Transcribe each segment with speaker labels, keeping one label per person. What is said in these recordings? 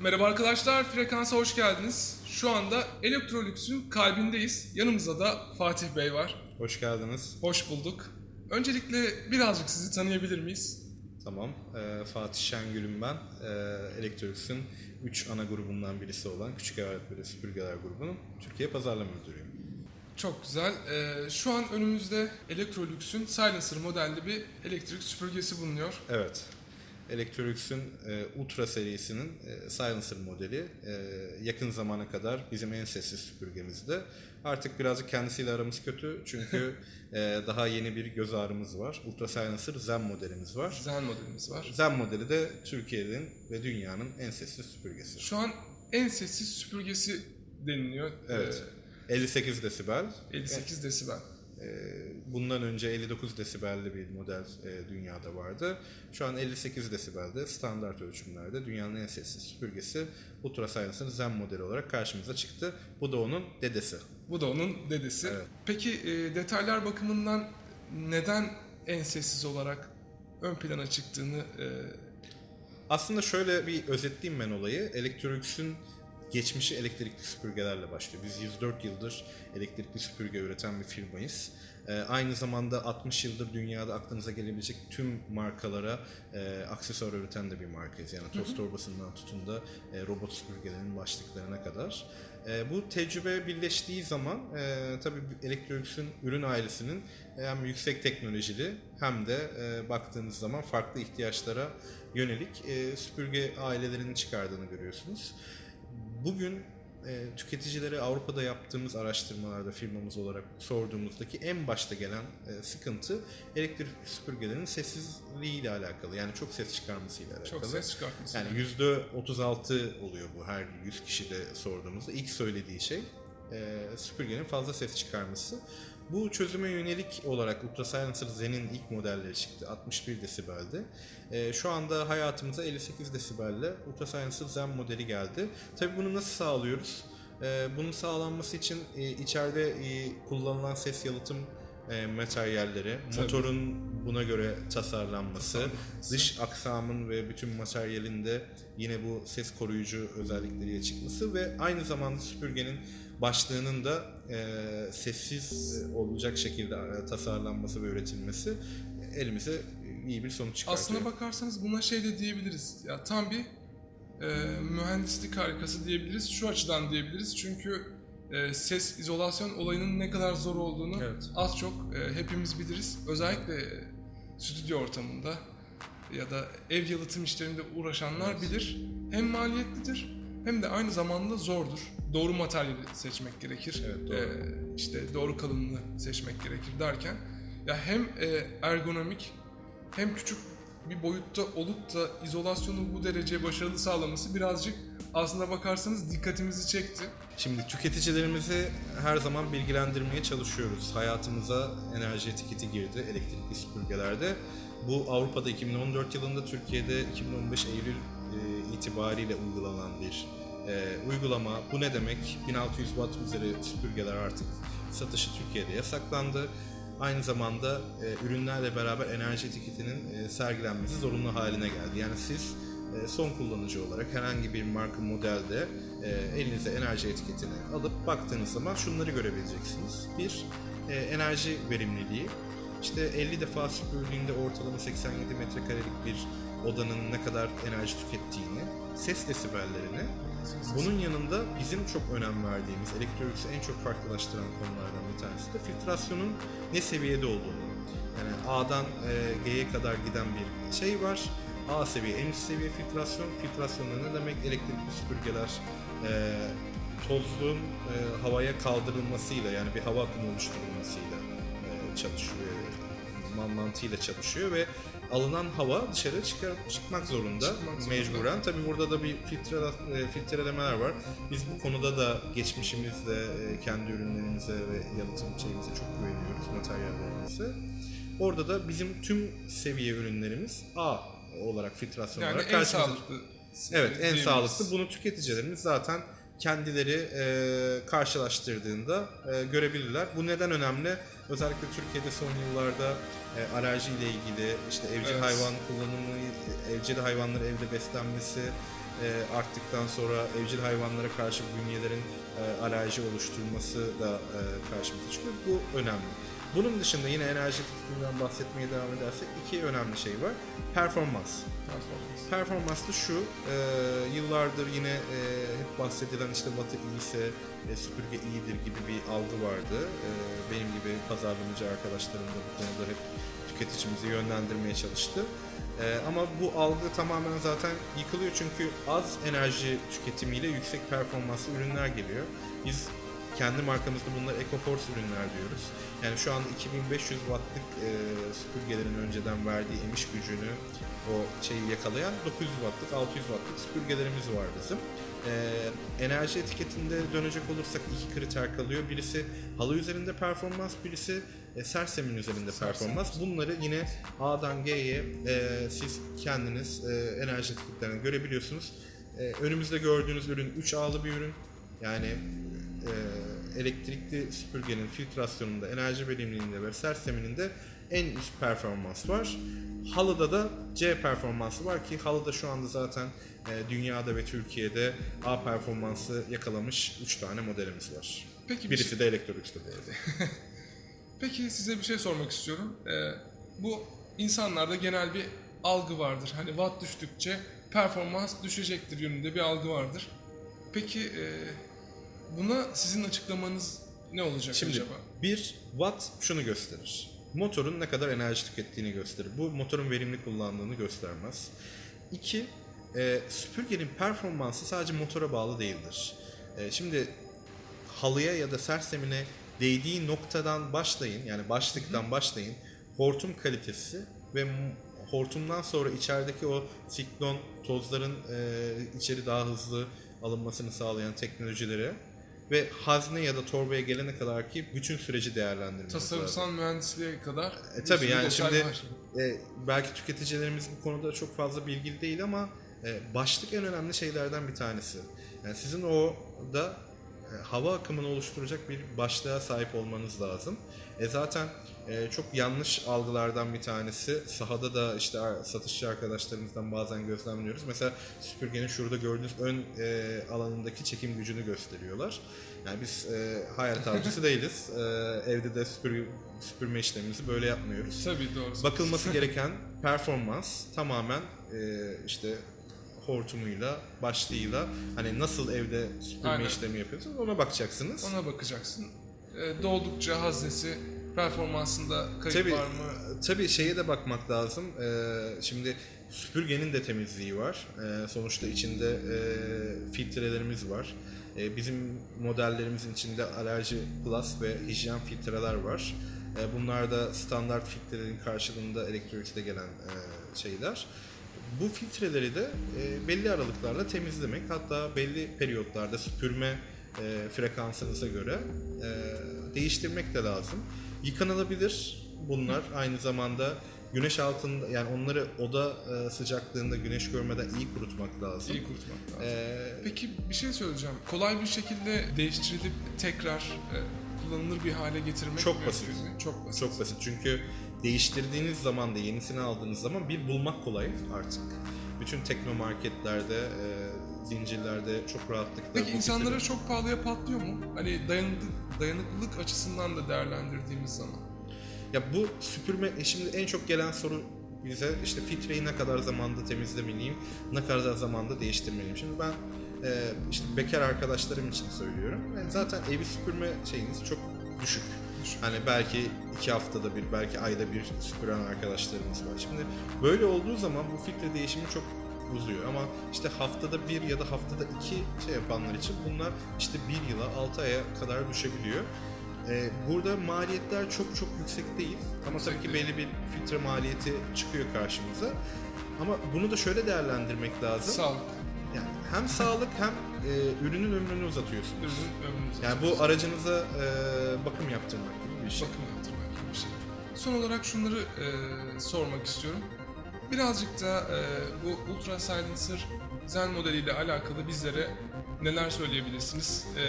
Speaker 1: Merhaba arkadaşlar, Frekans'a hoş geldiniz. Şu anda Electrolux'un kalbindeyiz. Yanımızda da Fatih Bey var.
Speaker 2: Hoş geldiniz.
Speaker 1: Hoş bulduk. Öncelikle birazcık sizi tanıyabilir miyiz?
Speaker 2: Tamam. Ee, Fatih Şengül'üm ben. Ee, Electrolux'un 3 ana grubundan birisi olan Küçük Alet ve Süpürgeler grubunun Türkiye pazarlama müdürüyüm.
Speaker 1: Çok güzel. Ee, şu an önümüzde Electrolux'un Silencer modelli bir elektrik süpürgesi bulunuyor.
Speaker 2: Evet. Electrolux'un e, Ultra serisinin e, Silencer modeli e, yakın zamana kadar bizim en sessiz süpürgemizde. Artık birazcık kendisiyle aramız kötü çünkü e, daha yeni bir göz ağrımız var. Ultra Silencer Zen modelimiz var.
Speaker 1: Zen modelimiz var.
Speaker 2: Zen modeli de Türkiye'nin ve dünyanın en sessiz süpürgesi.
Speaker 1: Şu an en sessiz süpürgesi deniliyor.
Speaker 2: Evet. 58 desibel.
Speaker 1: Ee, 58 desibel.
Speaker 2: Ee, Bundan önce 59 desibelli bir model e, dünyada vardı. Şu an 58 desibelde standart ölçümlerde dünyanın en sessiz süpürgesi Ultra Zen modeli olarak karşımıza çıktı. Bu da onun dedesi.
Speaker 1: Bu da onun dedesi.
Speaker 2: Evet.
Speaker 1: Peki e, detaylar bakımından neden en sessiz olarak ön plana çıktığını e,
Speaker 2: Aslında şöyle bir özetleyeyim ben olayı. Electrolux'un geçmişi elektrikli süpürgelerle başlıyor. Biz 104 yıldır elektrikli süpürge üreten bir firmayız. Ee, aynı zamanda 60 yıldır dünyada aklınıza gelebilecek tüm markalara e, aksesuar üreten de bir markayız. Yani toz torbasından tutun da e, robot süpürgelerin başlıklarına kadar. E, bu tecrübe birleştiği zaman e, tabii Electrolux'un ürün ailesinin hem yüksek teknolojili hem de e, baktığınız zaman farklı ihtiyaçlara yönelik e, süpürge ailelerinin çıkardığını görüyorsunuz. Bugün e, tüketicilere Avrupa'da yaptığımız araştırmalarda firmamız olarak sorduğumuzdaki en başta gelen e, sıkıntı elektrikli süpürgelerin sessizliği ile alakalı. Yani çok ses çıkarmasıyla alakalı.
Speaker 1: çok ses çıkartması.
Speaker 2: Yani yüzde 36 oluyor bu her 100 kişide sorduğumuzda. İlk söylediği şey e, süpürgenin fazla ses çıkarması. Bu çözüme yönelik olarak Ultra Silencer Zen'in ilk modelleri çıktı. 61 desibelde. E, şu anda hayatımıza 58 desibelle Ultra Silencer Zen modeli geldi. Tabii bunu nasıl sağlıyoruz? E, bunun sağlanması için e, içeride e, kullanılan ses yalıtım e, materyalleri,
Speaker 1: Tabii.
Speaker 2: motorun buna göre tasarlanması, dış aksamın ve bütün materyalinde yine bu ses koruyucu özellikleriyle çıkması ve aynı zamanda süpürgenin başlığının da e, sessiz olacak şekilde tasarlanması ve üretilmesi elimize iyi bir sonuç çıkartıyor.
Speaker 1: Aslına bakarsanız buna şey de diyebiliriz. Ya tam bir e, mühendislik harikası diyebiliriz. Şu açıdan diyebiliriz. Çünkü e, ses izolasyon olayının ne kadar zor olduğunu
Speaker 2: Evet.
Speaker 1: az çok e, hepimiz biliriz. Özellikle e, stüdyo ortamında ya da ev yalıtım işlerinde uğraşanlar bilir. Hem maliyetlidir hem de aynı zamanda zordur. Doğru materyali seçmek gerekir.
Speaker 2: Evet, doğru.
Speaker 1: E, işte doğru kalınlığı seçmek gerekir derken ya hem e, ergonomik hem küçük bir boyutta olup da izolasyonu bu derece başarılı sağlaması birazcık aslına bakarsanız dikkatimizi çekti.
Speaker 2: Şimdi tüketicilerimizi her zaman bilgilendirmeye çalışıyoruz. Hayatımıza enerji etiketi girdi elektrikli süpürgelerde. Bu Avrupa'da 2014 yılında, Türkiye'de 2015 Eylül e, itibariyle uygulanan bir e, uygulama. Bu ne demek? 1600 watt üzeri süpürgeler artık satışı Türkiye'de yasaklandı. Aynı zamanda e, ürünlerle beraber enerji etiketinin e, sergilenmesi zorunlu haline geldi. Yani siz e, son kullanıcı olarak herhangi bir marka modelde e, elinize enerji etiketini alıp baktığınız zaman şunları görebileceksiniz. Bir, e, enerji verimliliği. İşte 50 defa süpürdüğünde ortalama 87 metrekarelik bir odanın ne kadar enerji tükettiğini, ses desibellerini, bunun yanında bizim çok önem verdiğimiz, Electrolux'u en çok farklılaştıran konulardan bir tanesi de filtrasyonun ne seviyede olduğunu. Yani A'dan e, G'ye kadar giden bir şey var. A seviye, en üst seviye filtrasyon. Filtrasyon da ne demek? Elektrikli süpürgeler e, tozluğun e, havaya kaldırılmasıyla yani bir hava akımı oluşturulmasıyla e, çalışıyor. Man- mantığıyla çalışıyor ve alınan hava dışarı çıkar, çıkmak zorunda
Speaker 1: Çıkmak zorunda.
Speaker 2: mecburen. Tabi burada da bir filtre, e, filtrelemeler var. Biz bu konuda da geçmişimizde e, kendi ürünlerimize ve yalıtım şeyimize çok güveniyoruz, materyallerimize. Orada da bizim tüm seviye ürünlerimiz A olarak filtrasyon
Speaker 1: Yani
Speaker 2: olarak
Speaker 1: en sağlıklı.
Speaker 2: Evet en
Speaker 1: diyebiliriz.
Speaker 2: sağlıklı. Bunu tüketicilerimiz zaten kendileri e, karşılaştırdığında e, görebilirler. Bu neden önemli? Özellikle Türkiye'de son yıllarda e, alerji ile ilgili işte evcil
Speaker 1: Evet.
Speaker 2: hayvan kullanımı, evcil hayvanları evde beslenmesi, e, arttıktan sonra evcil hayvanlara karşı bünyelerin e, alerji oluşturması da e, karşımıza çıkıyor. Bu önemli. Bunun dışında yine enerji tüketiminden bahsetmeye devam edersek iki önemli şey var. Performans.
Speaker 1: Performans.
Speaker 2: Performans da şu, e, yıllardır yine e, hep bahsedilen işte Batı iyiyse e, süpürge iyidir gibi bir algı vardı. E, benim gibi pazarlamacı arkadaşlarım da bu konuda hep tüketicimizi yönlendirmeye çalıştı. E, ama bu algı tamamen zaten yıkılıyor çünkü az enerji tüketimiyle yüksek performanslı ürünler geliyor. Biz kendi markamızda bunlara EcoForce ürünler diyoruz. Yani şu anda 2500 wattlık e, süpürgelerin önceden verdiği emiş gücünü o şeyi yakalayan 900 wattlık, 600 wattlık süpürgelerimiz var bizim. Ee, enerji etiketinde dönecek olursak iki kriter kalıyor. Birisi halı üzerinde performans, birisi e, sersemin üzerinde performans. Bunları yine A'dan G'ye e, siz kendiniz e, enerji etiketlerini görebiliyorsunuz. E, önümüzde gördüğünüz ürün 3A'lı bir ürün. Yani e, elektrikli süpürgenin filtrasyonunda, enerji verimliliğinde ve sersemininde en üst performans var. Halıda da C performansı var ki halıda şu anda zaten e, dünyada ve Türkiye'de A performansı yakalamış 3 tane modelimiz var.
Speaker 1: Peki bir
Speaker 2: Birisi
Speaker 1: şey-
Speaker 2: de Electrolux'ta bu arada.
Speaker 1: Peki size bir şey sormak istiyorum. Ee, bu insanlarda genel bir algı vardır. Hani watt düştükçe performans düşecektir yönünde bir algı vardır. Peki e, buna sizin açıklamanız ne olacak
Speaker 2: Şimdi
Speaker 1: acaba?
Speaker 2: bir watt şunu gösterir. Motorun ne kadar enerji tükettiğini gösterir. Bu motorun verimli kullandığını göstermez. İki, e, süpürgenin performansı sadece motora bağlı değildir. E, şimdi halıya ya da sersemine değdiği noktadan başlayın, yani başlıktan başlayın. Hortum kalitesi ve hortumdan sonra içerideki o siklon tozların e, içeri daha hızlı alınmasını sağlayan teknolojilere ve hazne ya da torbaya gelene kadar ki bütün süreci değerlendirmeniz lazım.
Speaker 1: Tasarımsal mühendisliğe kadar
Speaker 2: E, tabii yani şimdi
Speaker 1: var.
Speaker 2: e, belki tüketicilerimiz bu konuda çok fazla bilgili değil ama e, başlık en önemli şeylerden bir tanesi. Yani sizin o da e, hava akımını oluşturacak bir başlığa sahip olmanız lazım. E zaten e, çok yanlış algılardan bir tanesi. Sahada da işte satışçı arkadaşlarımızdan bazen gözlemliyoruz. Mesela süpürgenin şurada gördüğünüz ön e, alanındaki çekim gücünü gösteriyorlar. Yani biz e, hayalet avcısı değiliz. E, evde de süpür, süpürme işlemimizi böyle yapmıyoruz.
Speaker 1: Tabii doğru.
Speaker 2: Bakılması gereken performans tamamen e, işte hortumuyla, başlığıyla hani nasıl evde süpürme
Speaker 1: Aynen.
Speaker 2: işlemi yapıyorsunuz ona bakacaksınız.
Speaker 1: Ona bakacaksın. E, doldukça haznesi performansında kayıp
Speaker 2: Tabii,
Speaker 1: var mı?
Speaker 2: tabii şeye de bakmak lazım. Ee, şimdi süpürgenin de temizliği var. Ee, sonuçta içinde e, filtrelerimiz var. Ee, bizim modellerimizin içinde alerji plus ve hijyen filtreler var. Ee, bunlar da standart filtrelerin karşılığında Electrolux'te gelen e, şeyler. Bu filtreleri de e, belli aralıklarla temizlemek hatta belli periyotlarda süpürme e, frekansınıza göre e, değiştirmek de lazım. Yıkanılabilir bunlar aynı zamanda güneş altında yani onları oda e, sıcaklığında güneş görmeden iyi kurutmak lazım.
Speaker 1: İyi kurutmak lazım.
Speaker 2: E,
Speaker 1: Peki bir şey söyleyeceğim. Kolay bir şekilde değiştirilip tekrar e, kullanılır bir hale getirmek
Speaker 2: Çok
Speaker 1: mümkün
Speaker 2: basit.
Speaker 1: mü? Çok basit.
Speaker 2: Çok basit çünkü değiştirdiğiniz zaman da yenisini aldığınız zaman bir bulmak kolay artık. Bütün teknomarketlerde, e, zincirlerde çok rahatlıkla
Speaker 1: Peki insanlara çok pahalıya patlıyor mu? Hani dayanıklı, dayanıklılık açısından da değerlendirdiğimiz zaman.
Speaker 2: Ya bu süpürme e, şimdi en çok gelen soru bize işte filtreyi ne kadar zamanda temizlemeliyim, ne kadar zamanda değiştirmeliyim. Şimdi ben e, işte bekar arkadaşlarım için söylüyorum. Yani zaten evi süpürme şeyiniz çok düşük.
Speaker 1: Düşük.
Speaker 2: Hani belki iki haftada bir, belki ayda bir süpüren arkadaşlarımız var. Şimdi böyle olduğu zaman bu filtre değişimi çok uzuyor ama işte haftada bir ya da haftada iki şey yapanlar için bunlar işte bir yıla altı aya kadar düşebiliyor. Ee, burada maliyetler çok çok yüksek değil ama tabii ki belli bir filtre maliyeti çıkıyor karşımıza. Ama bunu da şöyle değerlendirmek lazım.
Speaker 1: Sağlık,
Speaker 2: Yani hem sağlık hem e, ürünün ömrünü uzatıyorsunuz.
Speaker 1: ürünün ömrünüzü
Speaker 2: Yani bu aracınıza e, bakım yaptırmak gibi bir şey.
Speaker 1: bakım yaptırmak gibi bir şey. Son olarak şunları e, sormak istiyorum. Birazcık da e, bu Ultra Silencer Zen modeliyle alakalı bizlere neler söyleyebilirsiniz? E,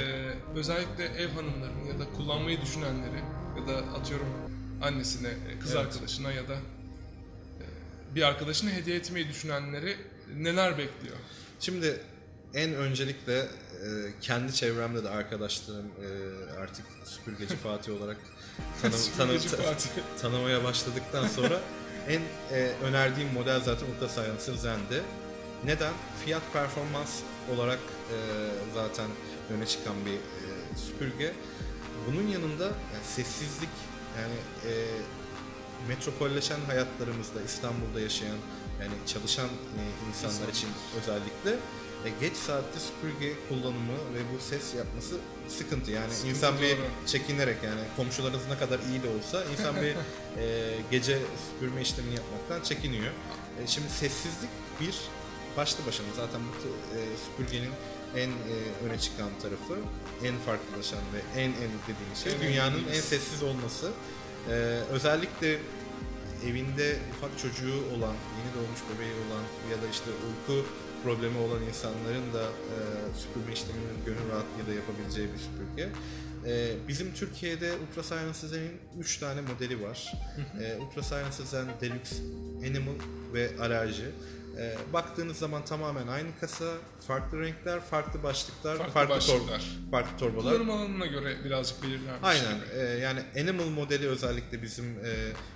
Speaker 1: özellikle ev hanımlarını ya da kullanmayı düşünenleri ya da atıyorum annesine, e, kız
Speaker 2: Evet.
Speaker 1: arkadaşına ya da e, bir arkadaşına hediye etmeyi düşünenleri neler bekliyor?
Speaker 2: Şimdi en öncelikle e, kendi çevremde de arkadaşlarım e, artık süpürgeci Fatih olarak tanım, tanım,
Speaker 1: Fatih.
Speaker 2: tanımaya başladıktan sonra en e, önerdiğim model zaten Ultra Silencer Zen'di. Neden? Fiyat performans olarak e, zaten öne çıkan bir e, süpürge. Bunun yanında yani sessizlik yani e, metropolleşen hayatlarımızda İstanbul'da yaşayan yani çalışan e, insanlar için özellikle e, geç saatte süpürge kullanımı ve bu ses yapması sıkıntı yani
Speaker 1: Sıkıntı,
Speaker 2: insan bir
Speaker 1: doğru.
Speaker 2: çekinerek yani komşularınız ne kadar iyi de olsa insan bir e, gece süpürme işlemini yapmaktan çekiniyor. E, şimdi sessizlik bir başlı başına zaten bu e, süpürgenin en e, öne çıkan tarafı, en farklılaşan ve en en dediğimiz şey dünyanın en sessiz olması. E, özellikle evinde ufak çocuğu olan, yeni doğmuş bebeği olan ya da işte uyku problemi olan insanların da e, süpürme işleminin gönül rahatlığıyla yapabileceği bir süpürge. E, bizim Türkiye'de Ultra Silence Zen'in 3 tane modeli var. e, Ultra Silence Zen Deluxe, Animal ve Alerji. E, baktığınız zaman tamamen aynı kasa, farklı renkler, farklı başlıklar,
Speaker 1: Farklı
Speaker 2: farklı, tor-
Speaker 1: başlıklar.
Speaker 2: farklı torbalar.
Speaker 1: Kullanım alanına göre birazcık belirlenmiş.
Speaker 2: Aynen. Ee, yani Animal modeli özellikle bizim e,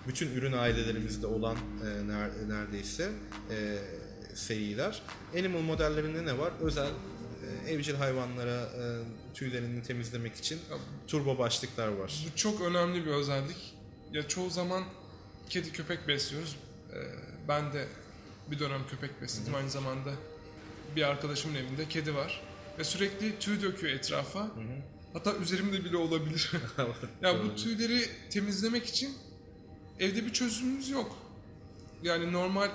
Speaker 2: bütün ürün ailelerimizde olan e, ner- neredeyse e, seyiler. Animal modellerinde ne var? Özel e, evcil hayvanlara e, tüylerini temizlemek için turbo başlıklar var.
Speaker 1: Bu çok önemli bir özellik. Ya çoğu zaman kedi köpek besliyoruz. Ee, ben de bir dönem köpek besledim. Aynı zamanda bir arkadaşımın evinde kedi var. Ve sürekli tüy döküyor etrafa. Hatta üzerimde bile olabilir. ya bu tüyleri temizlemek için evde bir çözümümüz yok. Yani normal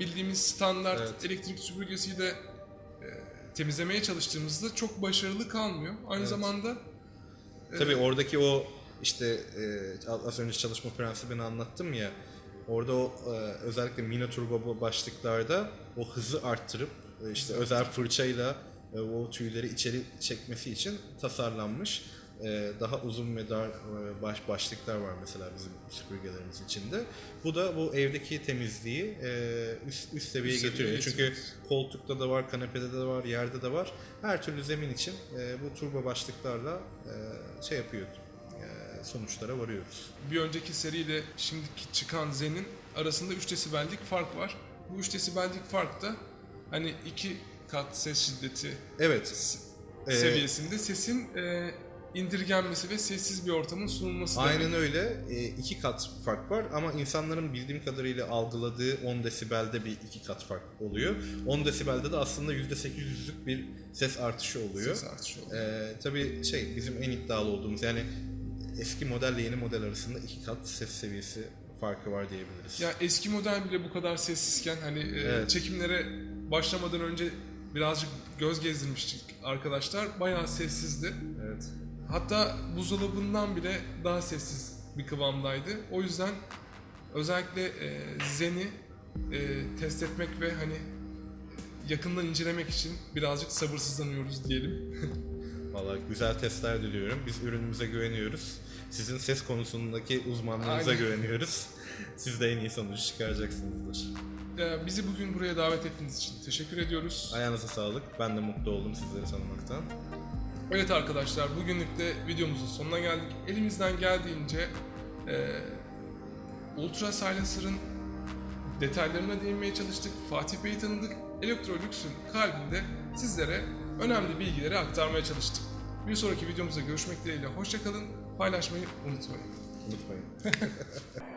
Speaker 1: bildiğimiz standart
Speaker 2: Evet.
Speaker 1: elektrik süpürgesiyle e, temizlemeye çalıştığımızda çok başarılı kalmıyor. Aynı
Speaker 2: Evet.
Speaker 1: zamanda
Speaker 2: Tabii oradaki o işte e, az önce çalışma prensibini anlattım ya. Orada o e, özellikle mini turbo başlıklarda o hızı arttırıp e, işte özel fırçayla e, o tüyleri içeri çekmesi için tasarlanmış. E, daha uzun ve dar e, baş başlıklar var mesela bizim süpürgelerimiz içinde. Bu da bu evdeki temizliği e, üst, üst seviyeye
Speaker 1: Üst
Speaker 2: getiriyor. Çünkü
Speaker 1: getiriyor.
Speaker 2: koltukta da var, kanepede de var, yerde de var. Her türlü zemin için e, bu turbo başlıklarla e, şey yapıyor. sonuçlara varıyoruz.
Speaker 1: bir önceki seriyle şimdiki çıkan Zen'in arasında 3 desibellik fark var. Bu 3 desibellik fark da hani iki kat ses şiddeti
Speaker 2: Evet. Ee,
Speaker 1: seviyesinde sesin e, indirgenmesi ve sessiz bir ortamın sunulması
Speaker 2: Aynen
Speaker 1: demek.
Speaker 2: öyle. E, iki kat fark var ama insanların bildiğim kadarıyla algıladığı 10 desibelde bir iki kat fark oluyor. 10 desibelde de aslında %800'lük bir ses artışı oluyor.
Speaker 1: Ses artışı oluyor.
Speaker 2: Ee, tabii şey bizim en iddialı olduğumuz yani eski modelle yeni model arasında iki kat ses seviyesi farkı var diyebiliriz.
Speaker 1: Ya eski model bile bu kadar sessizken hani e,
Speaker 2: Evet.
Speaker 1: çekimlere başlamadan önce birazcık göz gezdirmiştik arkadaşlar. Bayağı sessizdi.
Speaker 2: Evet.
Speaker 1: Hatta buzdolabından bile daha sessiz bir kıvamdaydı. O yüzden özellikle e, Zen'i e, test etmek ve hani yakından incelemek için birazcık sabırsızlanıyoruz diyelim.
Speaker 2: Valla güzel testler diliyorum. Biz ürünümüze güveniyoruz. Sizin ses konusundaki uzmanlığınıza
Speaker 1: Aynen.
Speaker 2: güveniyoruz. Siz de en iyi sonucu çıkaracaksınızdır.
Speaker 1: E, bizi bugün buraya davet ettiğiniz için teşekkür ediyoruz.
Speaker 2: Ayağınıza sağlık. Ben de mutlu oldum sizleri tanımaktan.
Speaker 1: Evet arkadaşlar bugünlük de videomuzun sonuna geldik. Elimizden geldiğince e, Ultra Silencer'ın detaylarına değinmeye çalıştık. Fatih Bey'i tanıdık. Electrolux'un kalbinde sizlere önemli bilgileri aktarmaya çalıştık. Bir sonraki videomuzda görüşmek dileğiyle. Hoşçakalın. Paylaşmayı unutmayın.
Speaker 2: Unutmayın.